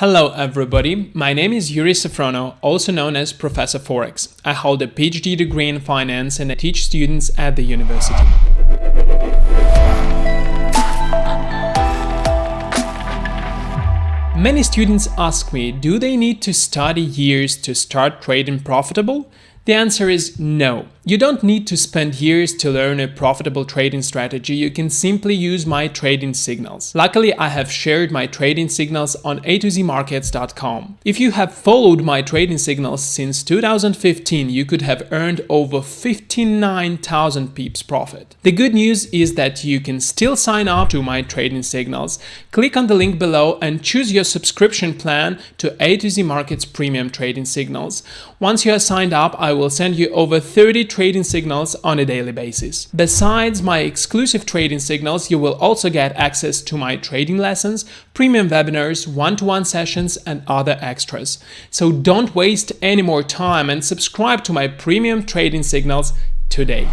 Hello everybody, my name is Yuri Safronov, also known as Professor Forex. I hold a PhD degree in finance and I teach students at the university. Many students ask me, do they need to study years to start trading profitable? The answer is no. You don't need to spend years to learn a profitable trading strategy, you can simply use my trading signals. Luckily, I have shared my trading signals on atozmarkets.com. If you have followed my trading signals since 2015, you could have earned over 59,000 pips profit. The good news is that you can still sign up to my trading signals. Click on the link below and choose your subscription plan to A to Z Markets Premium Trading Signals. Once you are signed up, I will send you over 30 trading signals on a daily basis. Besides my exclusive trading signals, you will also get access to my trading lessons, premium webinars, one-to-one -one sessions and other extras. So don't waste any more time and subscribe to my premium trading signals today.